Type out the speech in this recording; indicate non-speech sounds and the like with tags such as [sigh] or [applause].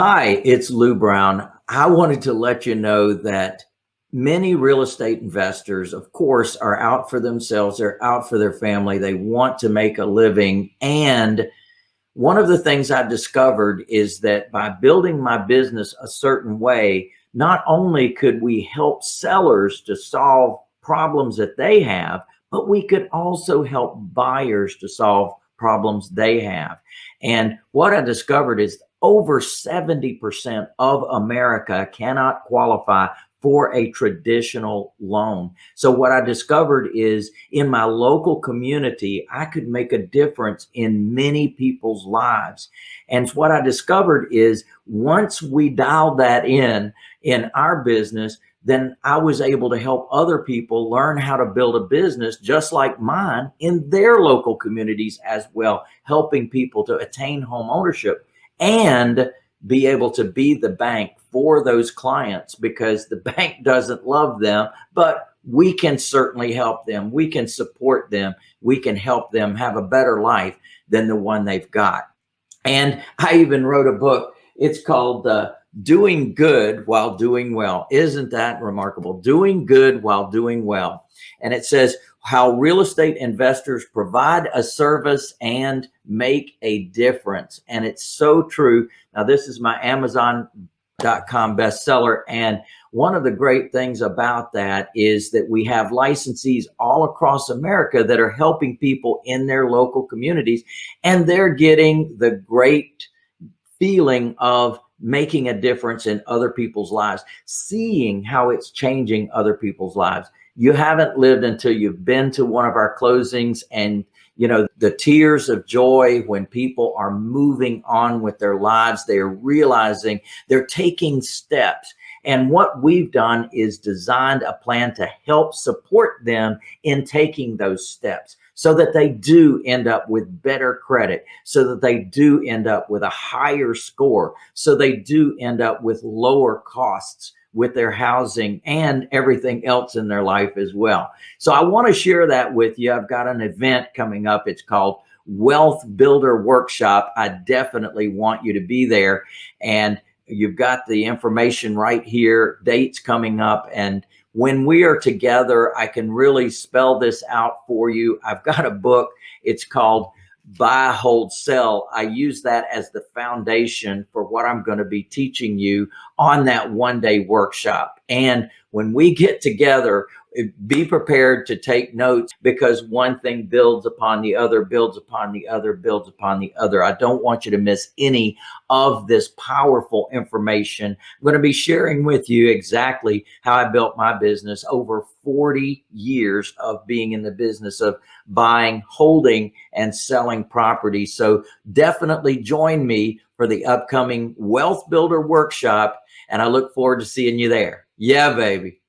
Hi, it's Lou Brown. I wanted to let you know that many real estate investors, of course, are out for themselves. They're out for their family. They want to make a living. And one of the things I discovered is that by building my business a certain way, not only could we help sellers to solve problems that they have, but we could also help buyers to solve problems they have. And what I discovered is over 70% of America cannot qualify for a traditional loan. So what I discovered is in my local community, I could make a difference in many people's lives. And what I discovered is once we dialed that in, in our business, then I was able to help other people learn how to build a business just like mine in their local communities as well, helping people to attain home ownership and be able to be the bank for those clients because the [laughs] bank doesn't love them, but we can certainly help them. We can support them. We can help them have a better life than the one they've got. And I even wrote a book. It's called uh, Doing Good While Doing Well. Isn't that remarkable? Doing good while doing well. And it says, how real estate investors provide a service and make a difference. And it's so true. Now, this is my Amazon.com bestseller. And one of the great things about that is that we have licensees all across America that are helping people in their local communities. And they're getting the great feeling of making a difference in other people's lives, seeing how it's changing other people's lives. You haven't lived until you've been to one of our closings and you know the tears of joy when people are moving on with their lives they are realizing they're taking steps. And what we've done is designed a plan to help support them in taking those steps so that they do end up with better credit, so that they do end up with a higher score, so they do end up with lower costs with their housing and everything else in their life as well. So I want to share that with you. I've got an event coming up. It's called Wealth Builder Workshop. I definitely want you to be there. And you've got the information right here, dates coming up. And when we are together, I can really spell this out for you. I've got a book. It's called buy, hold, sell. I use that as the foundation for what I'm going to be teaching you on that one day workshop. And when we get together, eh, be prepared to take notes because one thing builds upon the other, builds upon the other, builds upon the other. I don't want you to miss any of this powerful information. I'm going to be sharing with you exactly how I built my business over 40 years of being in the business of buying, holding, and selling property. So definitely join me for the upcoming Wealth Builder Workshop, and I look forward to seeing you there. Yeah, baby.